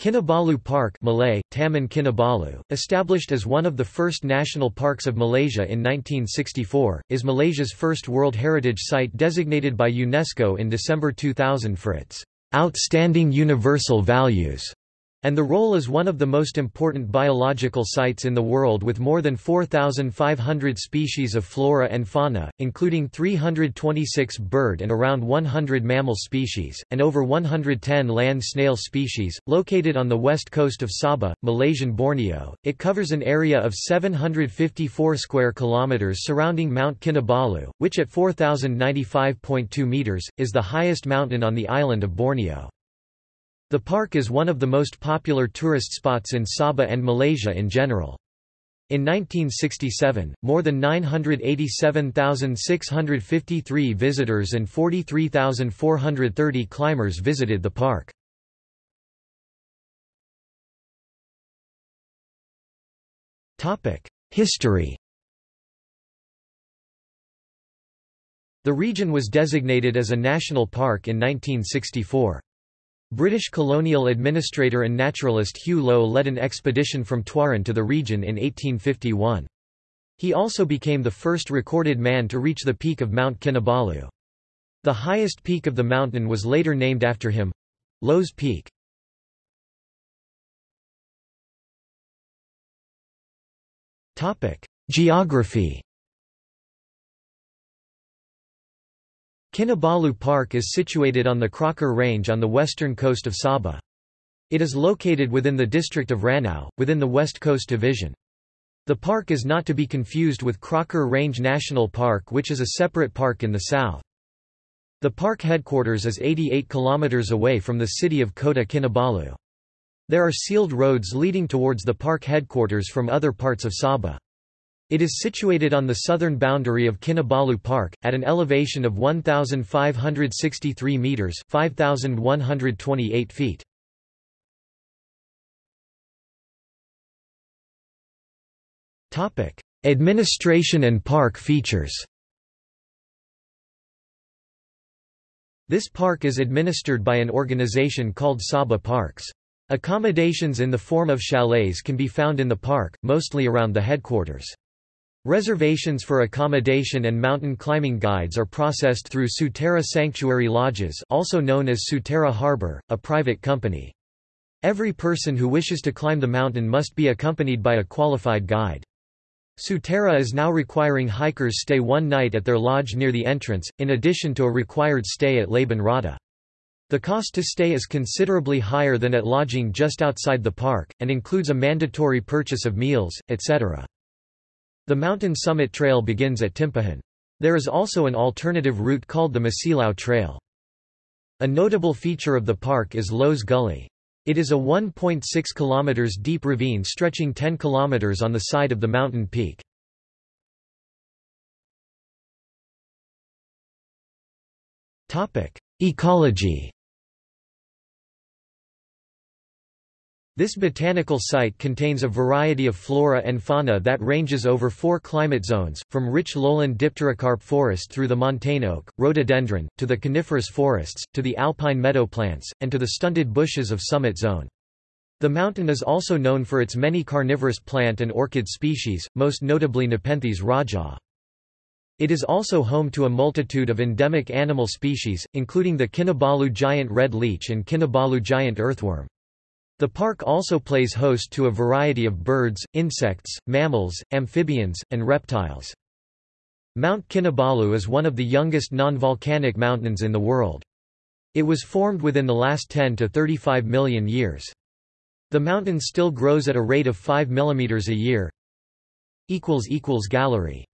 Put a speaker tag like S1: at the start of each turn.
S1: Kinabalu Park Malay, Taman Kinabalu, established as one of the first national parks of Malaysia in 1964, is Malaysia's first World Heritage Site designated by UNESCO in December 2000 for its outstanding universal values and the role is one of the most important biological sites in the world with more than 4,500 species of flora and fauna, including 326 bird and around 100 mammal species, and over 110 land snail species. Located on the west coast of Sabah, Malaysian Borneo, it covers an area of 754 square kilometers surrounding Mount Kinabalu, which at 4,095.2 meters, is the highest mountain on the island of Borneo. The park is one of the most popular tourist spots in Sabah and Malaysia in general. In 1967, more than 987,653 visitors and 43,430 climbers visited the park. History The region was designated as a national park in 1964. British colonial administrator and naturalist Hugh Low led an expedition from Tuaran to the region in 1851. He also became the first recorded man to reach the peak of Mount Kinabalu. The highest peak of the mountain was later named after him Low's Peak. Geography Kinabalu Park is situated on the Crocker Range on the western coast of Sabah. It is located within the district of Ranau, within the West Coast Division. The park is not to be confused with Crocker Range National Park which is a separate park in the south. The park headquarters is 88 kilometers away from the city of Kota Kinabalu. There are sealed roads leading towards the park headquarters from other parts of Sabah. It is situated on the southern boundary of Kinabalu Park, at an elevation of 1,563 metres 5,128 feet. Administration and park features This park is administered by an organization called Sabah Parks. Accommodations in the form of chalets can be found in the park, mostly around the headquarters. Reservations for accommodation and mountain climbing guides are processed through Sutera Sanctuary Lodges also known as Sutera Harbor, a private company. Every person who wishes to climb the mountain must be accompanied by a qualified guide. Sutera is now requiring hikers stay one night at their lodge near the entrance, in addition to a required stay at Laban Rata. The cost to stay is considerably higher than at lodging just outside the park, and includes a mandatory purchase of meals, etc. The mountain summit trail begins at Timpohon. There is also an alternative route called the Mesilau Trail. A notable feature of the park is Low's Gully. It is a 1.6 km deep ravine stretching 10 km on the side of the mountain peak. Ecology This botanical site contains a variety of flora and fauna that ranges over four climate zones, from rich lowland dipterocarp forest through the montane oak, rhododendron, to the coniferous forests, to the alpine meadow plants, and to the stunted bushes of summit zone. The mountain is also known for its many carnivorous plant and orchid species, most notably Nepenthes rajah. It is also home to a multitude of endemic animal species, including the Kinabalu giant red leech and Kinabalu giant earthworm. The park also plays host to a variety of birds, insects, mammals, amphibians, and reptiles. Mount Kinabalu is one of the youngest non-volcanic mountains in the world. It was formed within the last 10 to 35 million years. The mountain still grows at a rate of 5 mm a year. Gallery